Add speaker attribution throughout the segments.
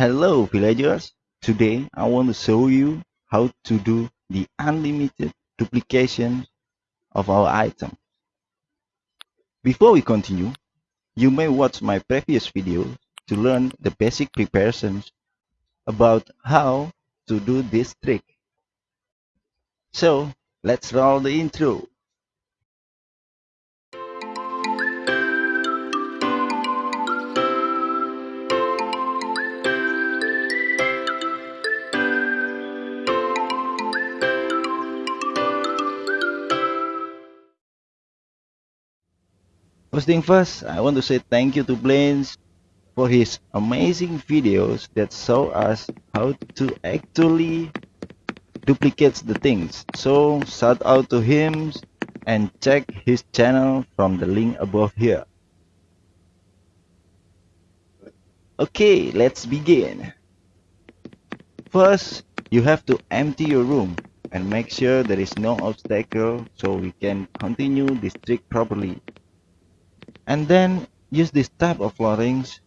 Speaker 1: Hello villagers, today I want to show you how to do the unlimited duplication of our item. Before we continue, you may watch my previous video to learn the basic preparations about how to do this trick. So, let's roll the intro. First thing first, I want to say thank you to Blaines for his amazing videos that show us how to actually duplicate the things. So shout out to him and check his channel from the link above here. Okay, let's begin. First, you have to empty your room and make sure there is no obstacle so we can continue this trick properly and then use this type of floorings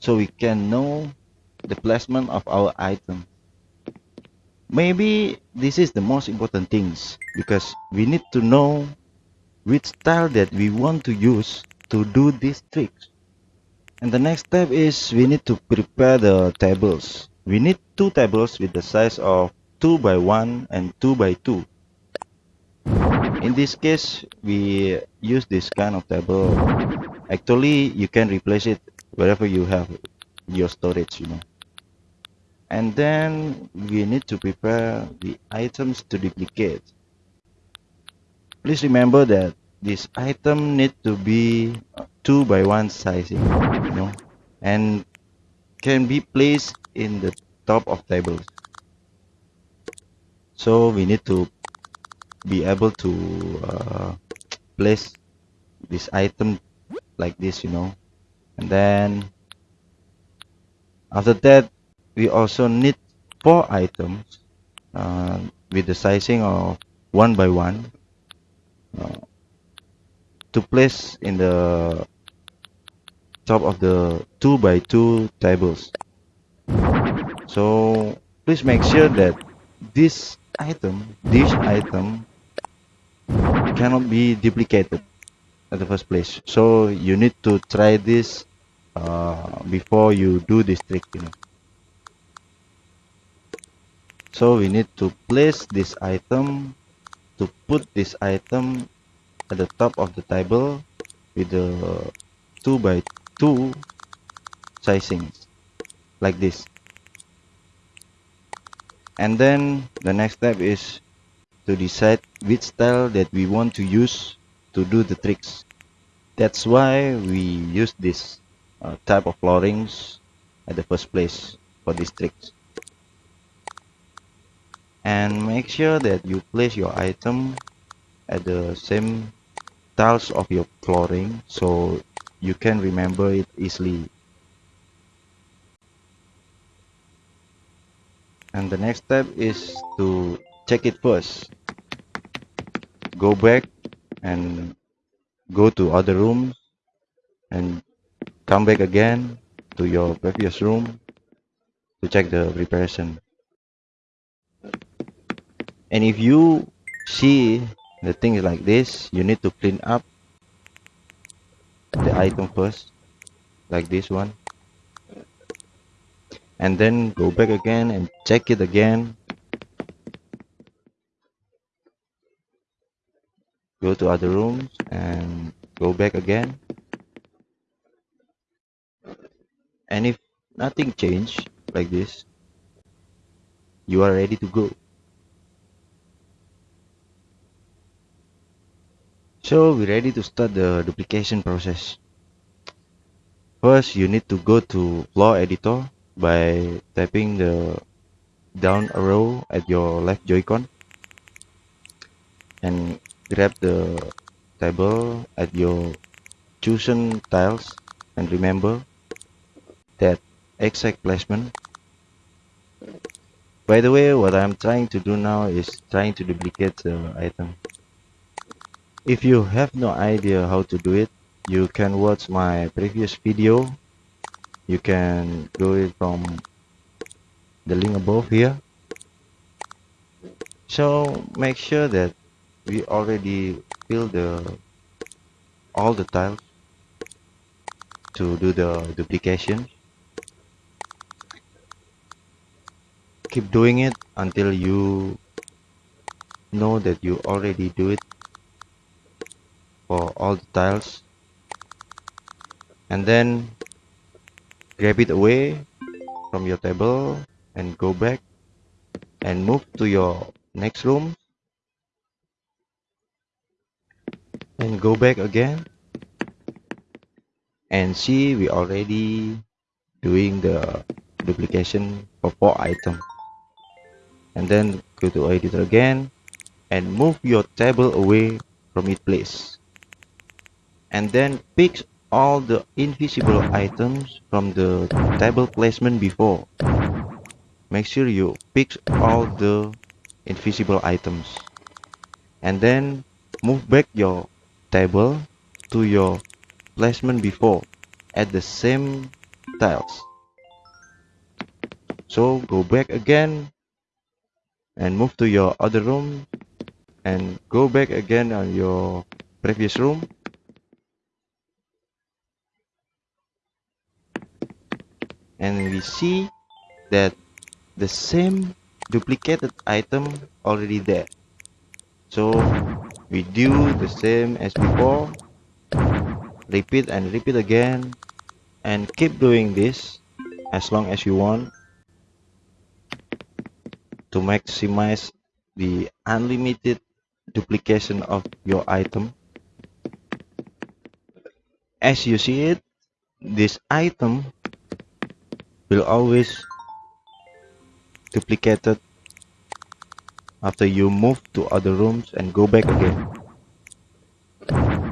Speaker 1: so we can know the placement of our item. Maybe this is the most important things because we need to know which style that we want to use to do these tricks. And the next step is we need to prepare the tables. We need two tables with the size of 2 by 1 and 2 by 2 in this case we use this kind of table. Actually you can replace it wherever you have your storage you know. And then we need to prepare the items to duplicate. Please remember that this item need to be uh, 2 by 1 sizing you know and can be placed in the top of tables. So we need to be able to uh, place this item like this you know. And then after that we also need four items uh, with the sizing of one by one uh, to place in the top of the two by two tables. So please make sure that this item this item cannot be duplicated at the first place. So you need to try this uh, before you do this trick you know. So we need to place this item to put this item at the top of the table with the 2 by 2 sizings like this. And then the next step is to decide which style that we want to use to do the tricks. That's why we use this uh, type of floorings at the first place for these tricks. And make sure that you place your item at the same tiles of your flooring so you can remember it easily. And the next step is to check it first go back and go to other rooms and come back again to your previous room to check the preparation. And if you see the things like this you need to clean up the item first like this one. And then go back again and check it again go to other rooms and go back again. And if nothing changed like this you are ready to go. So we're ready to start the duplication process. First you need to go to floor editor by tapping the down arrow at your left joy-con. And grab the table at your chosen tiles and remember that exact placement. By the way what I'm trying to do now is trying to duplicate the item. If you have no idea how to do it you can watch my previous video. You can do it from the link above here. So make sure that we already fill the all the tiles to do the duplication. Keep doing it until you know that you already do it for all the tiles. And then grab it away from your table and go back and move to your next room and go back again and see we already doing the duplication for four items and then go to editor again and move your table away from its place. And then pick all the invisible items from the table placement before. Make sure you pick all the invisible items. And then move back your table to your placement before at the same tiles. So go back again and move to your other room and go back again on your previous room. And we see that the same duplicated item already there. So we do the same as before. Repeat and repeat again. And keep doing this as long as you want to maximize the unlimited duplication of your item. As you see it this item will always duplicated after you move to other rooms and go back again.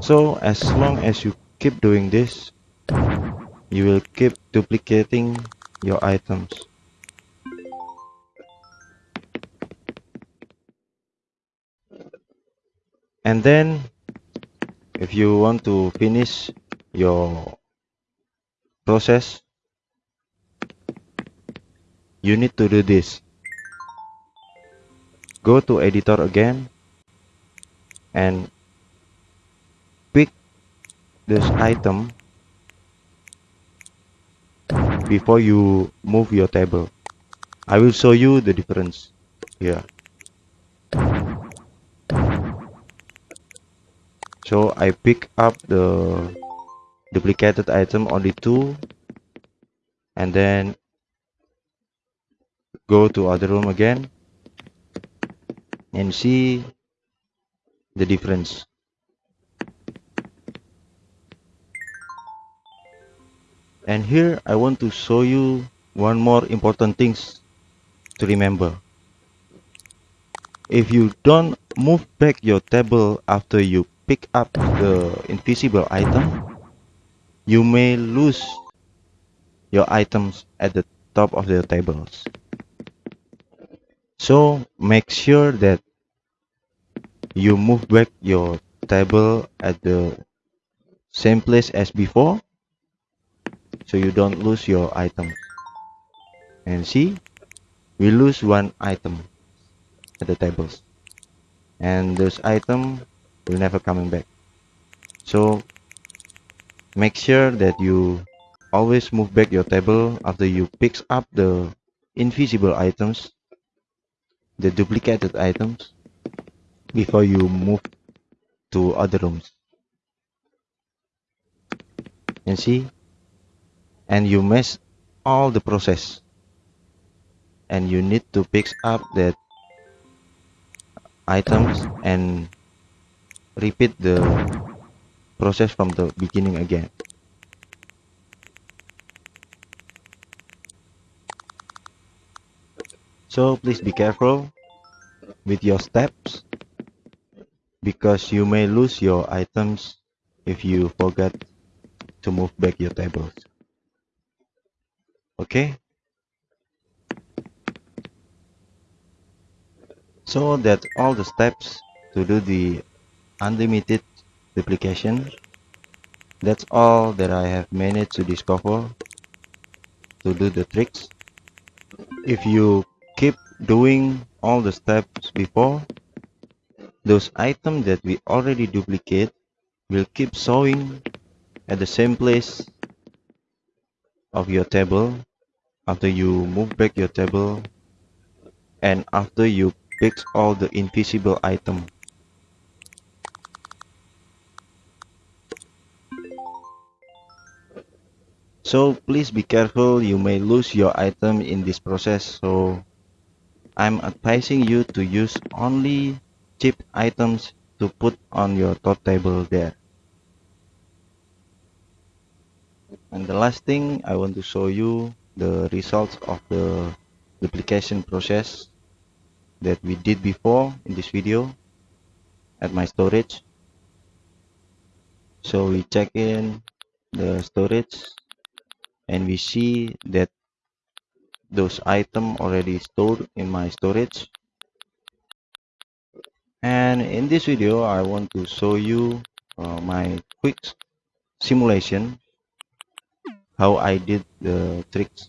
Speaker 1: So as long as you keep doing this you will keep duplicating your items. And then if you want to finish your process you need to do this go to editor again and pick this item before you move your table. I will show you the difference here. So I pick up the duplicated item only two and then go to other room again and see the difference. And here I want to show you one more important things to remember. If you don't move back your table after you pick up the invisible item you may lose your items at the top of the tables so make sure that you move back your table at the same place as before so you don't lose your item. And see we lose one item at the tables. And this item will never coming back. So make sure that you always move back your table after you pick up the invisible items the duplicated items before you move to other rooms. And see? And you mess all the process. And you need to pick up that items and repeat the process from the beginning again so please be careful with your steps because you may lose your items if you forget to move back your tables. Okay? So that's all the steps to do the unlimited duplication that's all that I have managed to discover to do the tricks. If you doing all the steps before those items that we already duplicate will keep showing at the same place of your table after you move back your table and after you fix all the invisible item. So please be careful. You may lose your item in this process. So I'm advising you to use only cheap items to put on your top table there. And the last thing I want to show you the results of the duplication process that we did before in this video at my storage. So we check in the storage and we see that those items already stored in my storage. And in this video I want to show you uh, my quick simulation how I did the tricks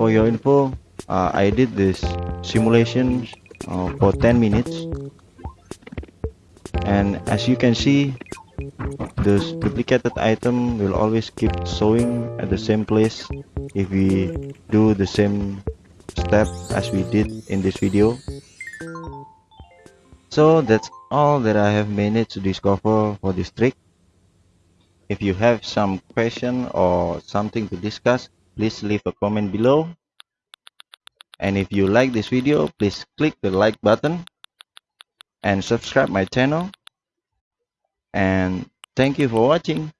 Speaker 1: for your info uh, I did this simulation uh, for 10 minutes. And as you can see this duplicated item will always keep showing at the same place if we do the same step as we did in this video. So that's all that I have managed to discover for this trick. If you have some question or something to discuss please leave a comment below. And if you like this video please click the like button and subscribe my channel. And thank you for watching